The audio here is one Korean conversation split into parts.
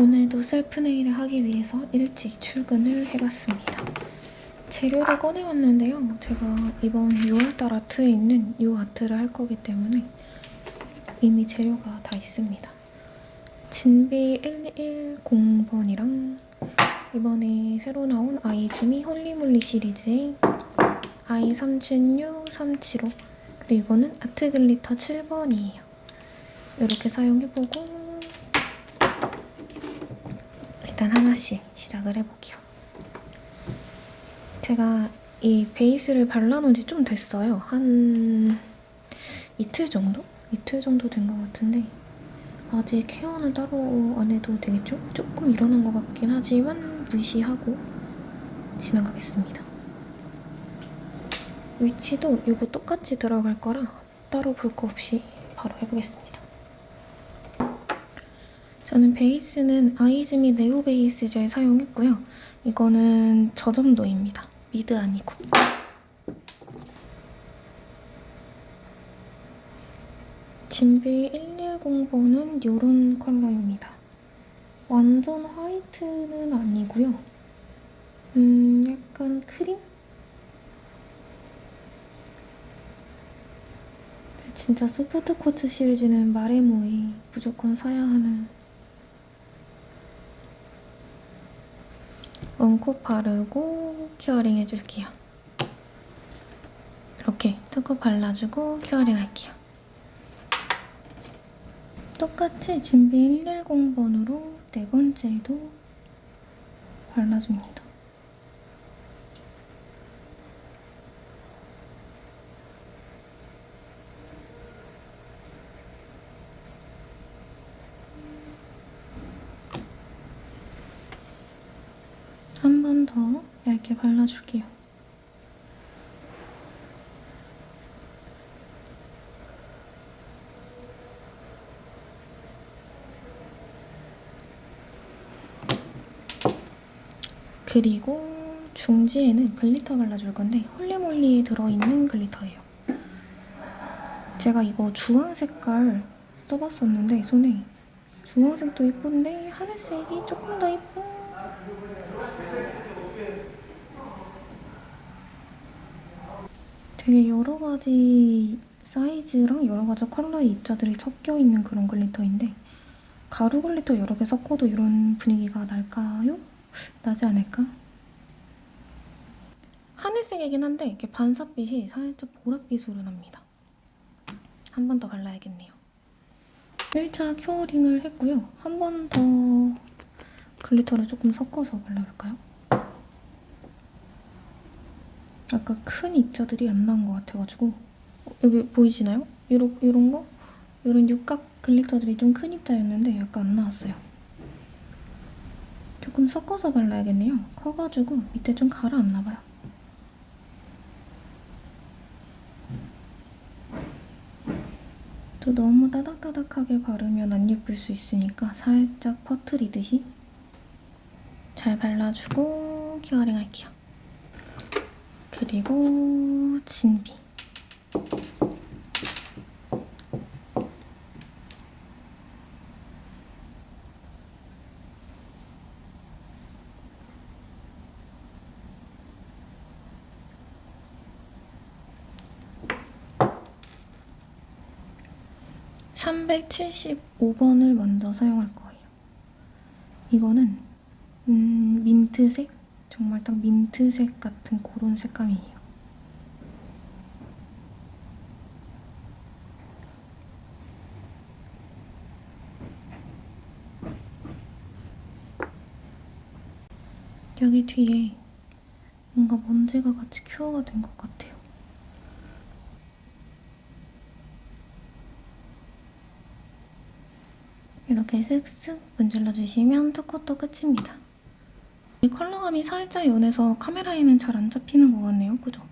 오늘도 셀프 네일을 하기 위해서 일찍 출근을 해봤습니다. 재료를 꺼내왔는데요. 제가 이번 6월달 아트에 있는 이 아트를 할 거기 때문에 이미 재료가 다 있습니다. 진비 110번이랑 이번에 새로 나온 아이즈미 홀리몰리 시리즈의 i376, 375 그리고 이거는 아트 glitter 7번이에요. 이렇게 사용해보고 일단 하나씩 시작을 해볼게요. 제가 이 베이스를 발라놓은 지 좀 됐어요. 한 이틀 정도? 이틀 정도 된 것 같은데 아직 케어는 따로 안 해도 되겠죠? 조금 일어난 것 같긴 하지만 무시하고 지나가겠습니다. 위치도 이거 똑같이 들어갈 거라 따로 볼 거 없이 바로 해보겠습니다. 저는 베이스는 아이즈미 네오 베이스 젤 사용했고요. 이거는 저점도입니다. 미드 아니고. 진비 110번은 이런 컬러입니다. 완전 화이트는 아니고요. 음, 약간 크림? 진짜 소프트 코트 시리즈는 마레모에 무조건 사야 하는 얹고 바르고 큐어링 해줄게요. 이렇게 뜯고 발라주고 큐어링 할게요. 똑같이 진비 110번으로 네 번째도 발라줍니다. 한 번 더 얇게 발라줄게요. 그리고 중지에는 glitter 발라줄 건데 홀리몰리에 들어있는 glitter예요. 제가 이거 주황 색깔 써봤었는데 손에 주황색도 예쁜데 하늘색이 조금 더 예쁜 되게 여러 가지 사이즈랑 여러 가지 컬러의 입자들이 섞여 있는 그런 glitter인데 가루 glitter 여러 개 섞어도 이런 분위기가 날까요? 나지 않을까? 하늘색이긴 한데 이렇게 반사빛이 살짝 보랏빛으로 납니다. 한 번 더 발라야겠네요. 1차 curing을 했고요. 한 번 더 glitter를 조금 섞어서 발라볼까요? 아까 큰 입자들이 안 나온 것 같아가지고 어, 여기 보이시나요? 이런, 이런 거? 이런 육각 glitter들이 좀 큰 입자였는데 약간 안 나왔어요. 조금 섞어서 발라야겠네요. 커가지고 밑에 좀 가라앉나 봐요. 또 너무 따닥따닥하게 바르면 안 예쁠 수 있으니까 살짝 퍼트리듯이 잘 발라주고 curing 할게요. 그리고 진비. (375번을) 먼저 사용할 거예요. 이거는 음, 민트색? 정말 딱 민트색 같은 그런 색감이에요. 여기 뒤에 뭔가 먼지가 같이 큐어가 된 것 같아요. 이렇게 쓱쓱 문질러주시면 투컷도 끝입니다. 이 컬러감이 살짝 연해서 카메라에는 잘 안 잡히는 것 같네요. 그죠?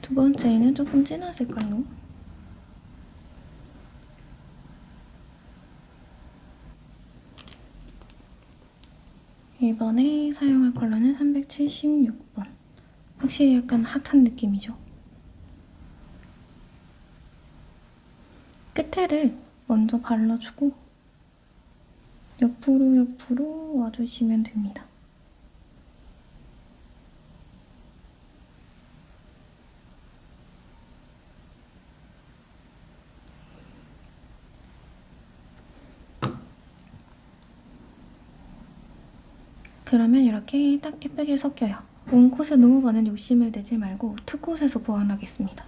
두 번째는 조금 진한 색깔로 이번에 사용할 컬러는 376번 확실히 약간 핫한 느낌이죠? 끝에를 먼저 발라주고 옆으로 옆으로 와주시면 됩니다. 그러면 이렇게 딱 예쁘게 섞여요. one coat에 너무 많은 욕심을 내지 말고 two coat에서 보완하겠습니다.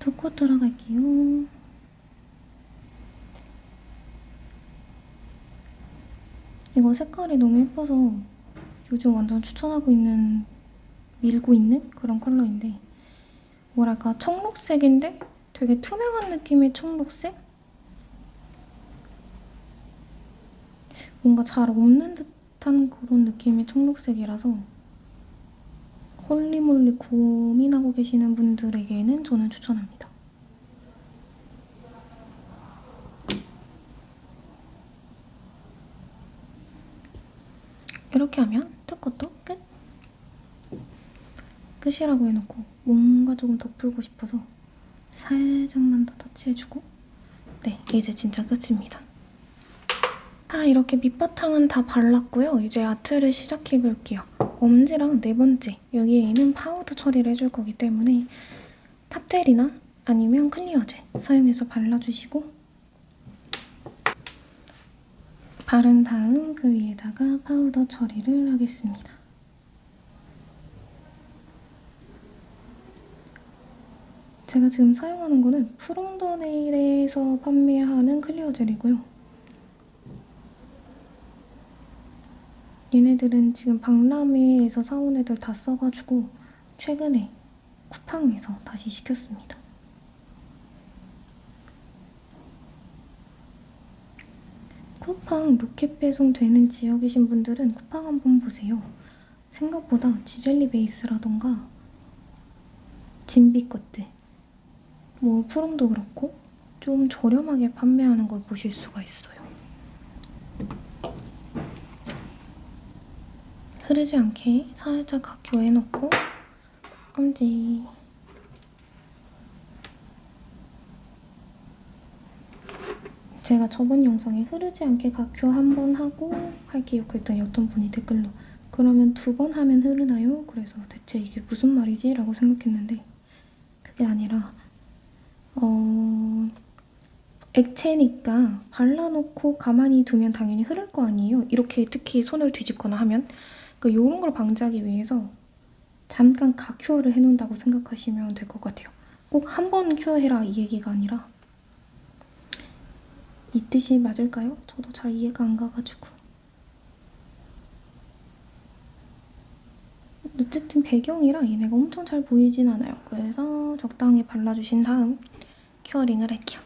두콧 들어갈게요. 이거 색깔이 너무 예뻐서 요즘 완전 추천하고 있는 밀고 있는 그런 컬러인데 뭐랄까 청록색인데 되게 투명한 느낌의 청록색? 뭔가 잘 없는 듯한 그런 느낌의 청록색이라서 holy moly 고민하고 계시는 분들에게는 저는 추천합니다. 이렇게 하면 뚜껑도 끝! 끝이라고 해놓고 뭔가 조금 더 풀고 싶어서 살짝만 더 터치해주고 네, 이제 진짜 끝입니다. 다 이렇게 밑바탕은 다 발랐고요. 이제 아트를 시작해볼게요. 엄지랑 네 번째 여기에는 파우더 처리를 해줄 거기 때문에 top gel이나 아니면 clear gel 사용해서 발라주시고 바른 다음 그 위에다가 파우더 처리를 하겠습니다. 제가 지금 사용하는 거는 프롬더네일에서 판매하는 clear gel이고요. 얘네들은 지금 박람회에서 사온 애들 다 써가지고 최근에 쿠팡에서 다시 시켰습니다. 쿠팡 로켓 배송 되는 지역이신 분들은 쿠팡 한번 보세요. 생각보다 지젤리 베이스라던가 진비 것들 뭐 푸름도 그렇고 좀 저렴하게 판매하는 걸 보실 수가 있어요. 흐르지 않게 살짝 각교해놓고 엄지 제가 저번 영상에 흐르지 않게 각교 한 번 하고 할게요 그랬더니 어떤 분이 댓글로 그러면 두 번 하면 흐르나요? 그래서 대체 이게 무슨 말이지? 라고 생각했는데 그게 아니라 어... 액체니까 발라놓고 가만히 두면 당연히 흐를 거 아니에요? 이렇게 특히 손을 뒤집거나 하면 그 이런 걸 방지하기 위해서 잠깐 가큐어를 해놓는다고 생각하시면 될 것 같아요. 꼭 한 번 큐어해라 이 얘기가 아니라 이 뜻이 맞을까요? 저도 잘 이해가 안 가가지고 어쨌든 배경이라 얘네가 엄청 잘 보이진 않아요. 그래서 적당히 발라주신 다음 큐어링을 할게요.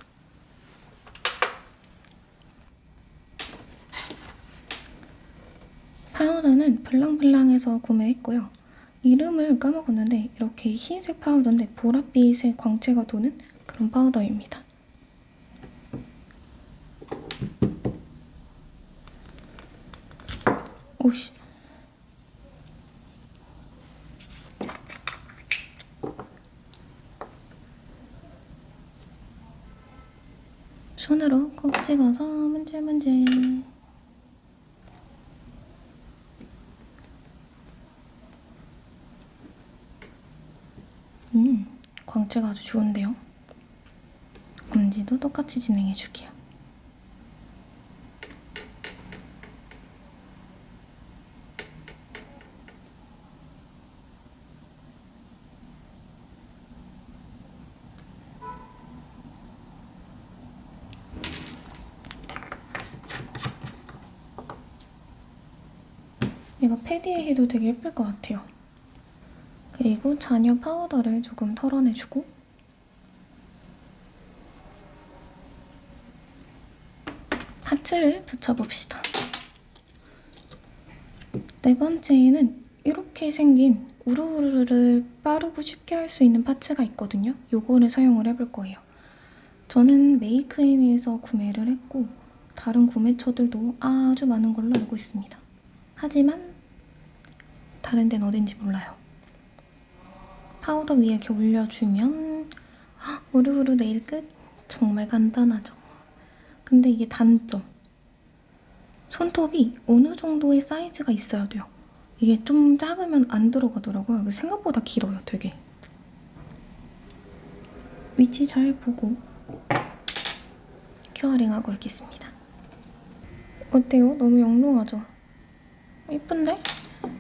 파우더는 블랑블랑에서 구매했고요. 이름을 까먹었는데 이렇게 흰색 파우더인데 보랏빛의 광채가 도는 그런 파우더입니다. 오씨. 손으로 콕 찍어서 문질문질. 음, 광채가 아주 좋은데요? 엄지도 똑같이 진행해줄게요. 이거 패디에 해도 되게 예쁠 것 같아요. 그리고 잔여 파우더를 조금 털어내주고 파츠를 붙여봅시다. 네 번째에는 이렇게 생긴 우르르를 빠르고 쉽게 할 수 있는 파츠가 있거든요. 요거를 사용을 해볼 거예요. 저는 메이크인에서 구매를 했고 다른 구매처들도 아주 많은 걸로 알고 있습니다. 하지만 다른 데는 어딘지 몰라요. 파우더 위에 이렇게 올려주면 헉, 우르우르 네일 끝? 정말 간단하죠. 근데 이게 단점. 손톱이 어느 정도의 사이즈가 있어야 돼요. 이게 좀 작으면 안 들어가더라고요. 생각보다 길어요, 되게. 위치 잘 보고 큐어링하고 있겠습니다. 어때요? 너무 영롱하죠? 이쁜데?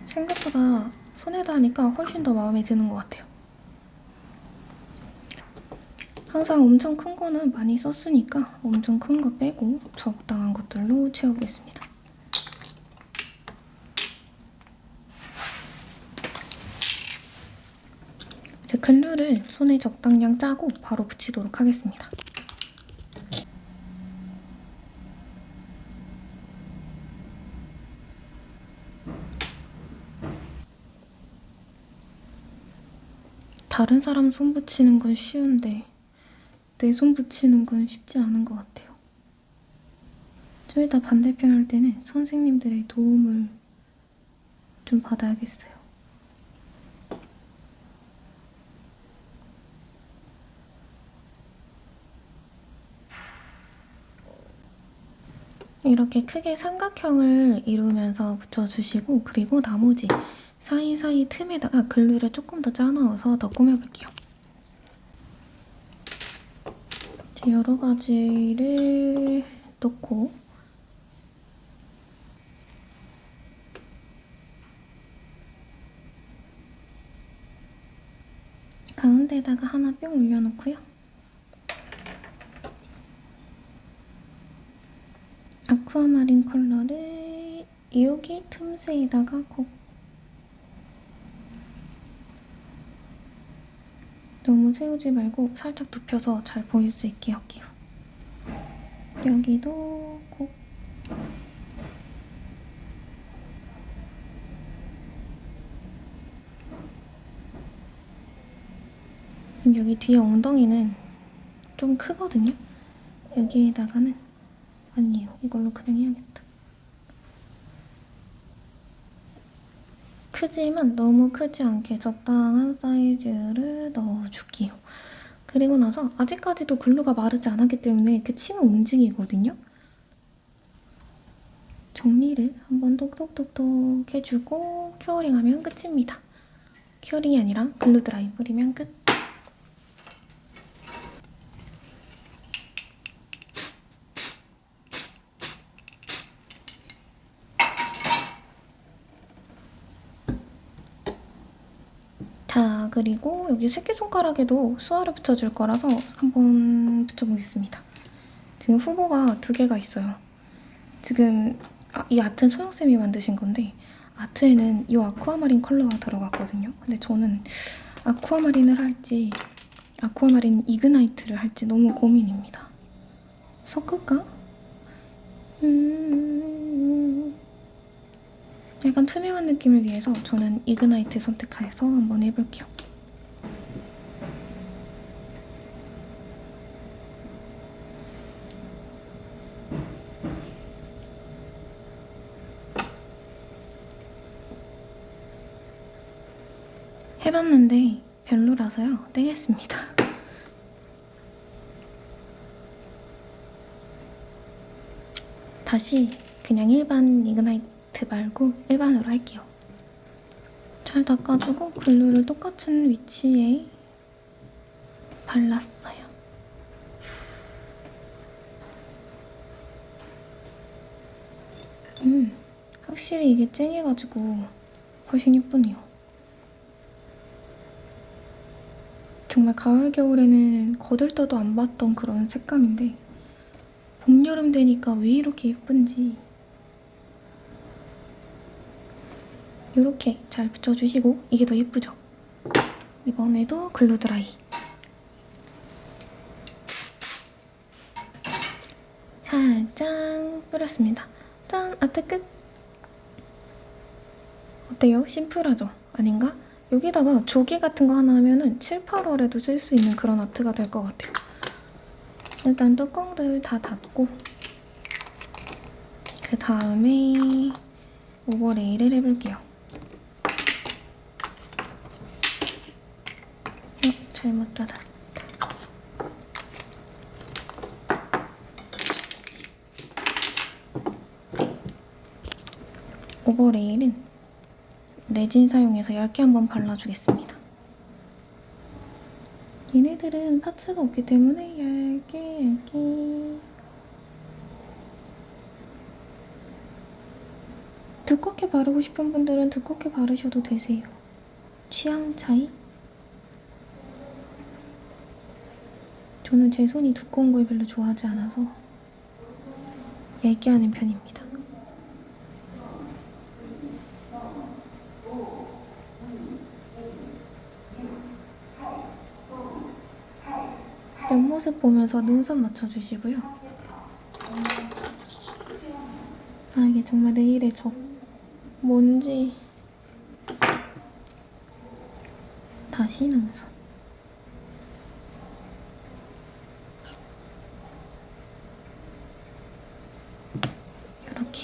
생각보다 손에다 하니까 훨씬 더 마음에 드는 것 같아요. 항상 엄청 큰 거는 많이 썼으니까 엄청 큰 거 빼고 적당한 것들로 채워보겠습니다. 이제 글루를 손에 적당량 짜고 바로 붙이도록 하겠습니다. 다른 사람 손 붙이는 건 쉬운데 내 손 붙이는 건 쉽지 않은 것 같아요. 좀 이따 반대편 할 때는 선생님들의 도움을 좀 받아야겠어요. 이렇게 크게 삼각형을 이루면서 붙여주시고 그리고 나머지 사이사이 틈에다가 글루를 조금 더 짜넣어서 더 꾸며볼게요. 여러 가지를 넣고 가운데다가 하나 뿅 올려놓고요. 아쿠아마린 컬러를 여기 틈새에다가 꼭 너무 세우지 말고 살짝 눕혀서 잘 보일 수 있게 할게요. 여기도 꼭 여기 뒤에 엉덩이는 좀 크거든요? 여기에다가는 아니에요. 이걸로 그냥 해야겠다. 크지만 너무 크지 않게 적당한 사이즈를 넣어줄게요. 그리고 나서 아직까지도 글루가 마르지 않았기 때문에 이렇게 치면 움직이거든요. 정리를 한번 똑똑똑똑 해주고 큐어링하면 끝입니다. curing이 아니라 glue dry 뿌리면 끝. 자, 그리고 여기 새끼손가락에도 수화를 붙여줄 거라서 한번 붙여보겠습니다. 지금 후보가 두 개가 있어요. 지금 아, 이 아트는 소영쌤이 만드신 건데 아트에는 이 아쿠아마린 컬러가 들어갔거든요. 근데 저는 아쿠아마린을 할지 아쿠아마린 이그나이트를 할지 너무 고민입니다. 섞을까? 음... 약간 투명한 느낌을 위해서 저는 이그나이트 선택해서 한번 해볼게요. 해봤는데 별로라서요. 떼겠습니다. 다시 그냥 일반 이그나이트 말고 일반으로 할게요. 잘 닦아주고 글루를 똑같은 위치에 발랐어요. 음, 확실히 이게 쨍해가지고 훨씬 예쁘네요. 정말 가을 겨울에는 거들떠도 안 봤던 그런 색감인데 봄 여름 되니까 왜 이렇게 예쁜지 이렇게 잘 붙여주시고 이게 더 예쁘죠? 이번에도 글루 드라이 살짝 뿌렸습니다. 짠! 아트 끝! 어때요? 심플하죠? 아닌가? 여기다가 조기 같은 거 하나 하면은 7, 8월에도 쓸 수 있는 그런 아트가 될 것 같아요. 일단 뚜껑들 다 닫고 그 다음에 오버레이를 해볼게요. 어, 잘못 닫았다. 오버레일은 레진 사용해서 얇게 한번 발라주겠습니다. 얘네들은 파츠가 없기 때문에 얇게 얇게 두껍게 바르고 싶은 분들은 두껍게 바르셔도 되세요. 취향 차이? 저는 제 손이 두꺼운 걸 별로 좋아하지 않아서 얇게 하는 편입니다. 옆모습 보면서 능선 맞춰주시고요. 아 이게 정말 내일의 적. 뭔지. 다시 능선. 이렇게.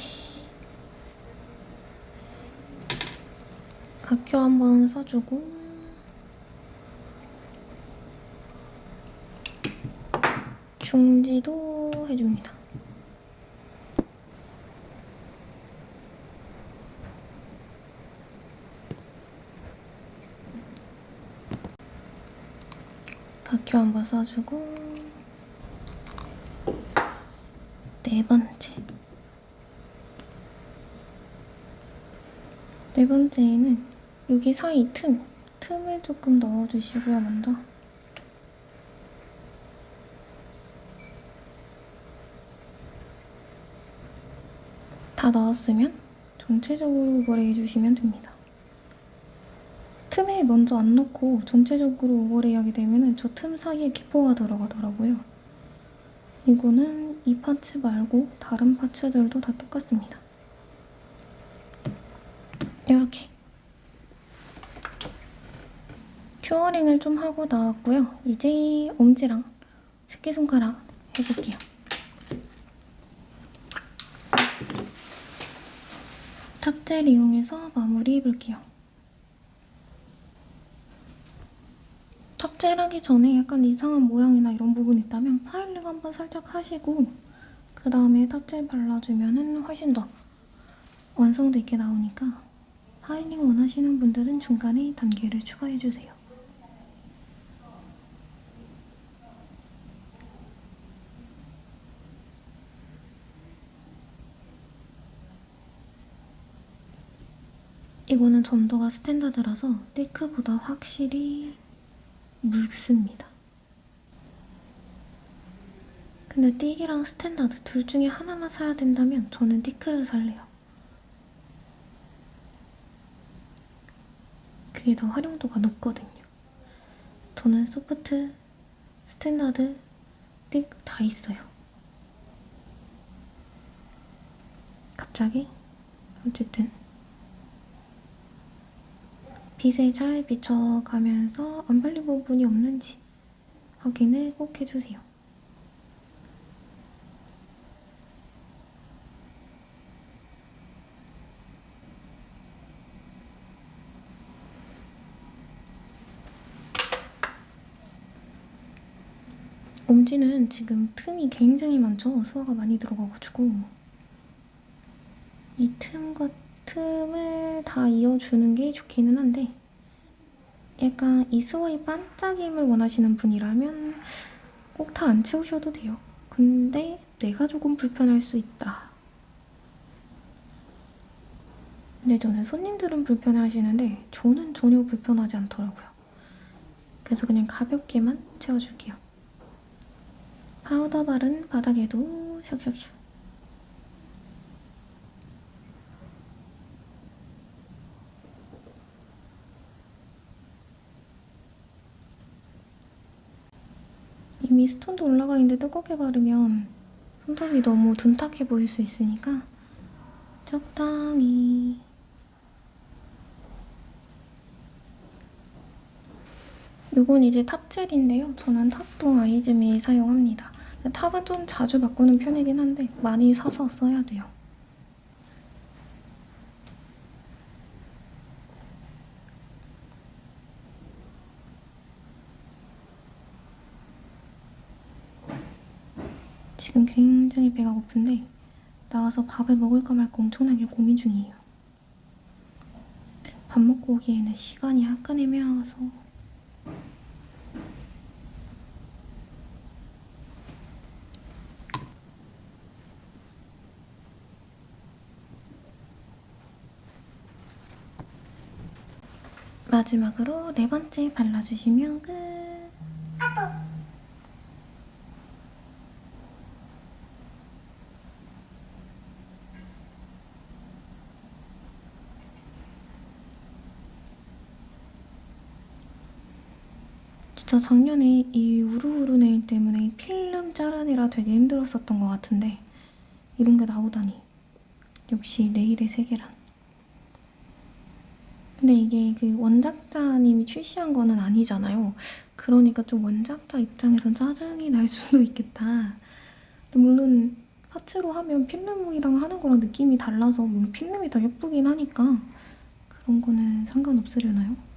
각교 한번 써주고 중지도 해줍니다. 각교 한번 써주고 네 번째 네 번째에는 여기 사이 틈 틈을 조금 넣어주시고요 먼저 다 넣었으면 전체적으로 오버레이 해주시면 됩니다. 틈에 먼저 안 넣고 전체적으로 오버레이 하게 되면 저 틈 사이에 기포가 들어가더라고요. 이거는 이 parts 말고 다른 parts들도 다 똑같습니다. 이렇게 curing을 좀 하고 나왔고요. 이제 엄지랑 새끼손가락 해볼게요. top gel 이용해서 마무리 해 볼게요. top gel 하기 전에 약간 이상한 모양이나 이런 부분 있다면 filing 한번 살짝 하시고 그 다음에 top gel 발라주면 훨씬 더 완성도 있게 나오니까 filing 원하시는 분들은 중간에 단계를 추가해주세요. 이거는 점도가 standard라서 thick보다 확실히 묽습니다. 근데 thick이랑 standard 둘 중에 하나만 사야 된다면 저는 thick를 살래요. 그게 더 활용도가 높거든요. 저는 soft, standard, thick 다 있어요. 갑자기? 어쨌든 빛에 잘 비춰가면서 안 발린 부분이 없는지 확인을 꼭 해주세요. 엄지는 지금 틈이 굉장히 많죠? 수화가 많이 들어가가지고 이 틈과 틈을 다 이어주는 게 좋기는 한데 약간 이 스와이 반짝임을 원하시는 분이라면 꼭 다 안 채우셔도 돼요. 근데 내가 조금 불편할 수 있다. 근데 저는 손님들은 불편해하시는데 저는 전혀 불편하지 않더라고요. 그래서 그냥 가볍게만 채워줄게요. 파우더 바른 바닥에도 샥샥샥 이미 stone도 올라가 있는데 두껍게 바르면 손톱이 너무 둔탁해 보일 수 있으니까 적당히 이건 이제 탑젤인데요. 저는 탑동 아이즈미 사용합니다. 탑은 좀 자주 바꾸는 편이긴 한데 많이 사서 써야 돼요. 지금 굉장히 배가 고픈데 나가서 밥을 먹을까 말까 엄청나게 고민 중이에요. 밥 먹고 오기에는 시간이 약간 애매해서 마지막으로 네 번째 발라주시면 끝. 진짜 작년에 이 우르우르 네일 때문에 필름 자르느라 되게 힘들었었던 것 같은데 이런 게 나오다니. 역시 네일의 세계란. 근데 이게 그 원작자님이 출시한 거는 아니잖아요. 그러니까 좀 원작자 입장에선 짜증이 날 수도 있겠다. 물론 파츠로 하면 필름이랑 하는 거랑 느낌이 달라서 물론 필름이 더 예쁘긴 하니까 그런 거는 상관없으려나요?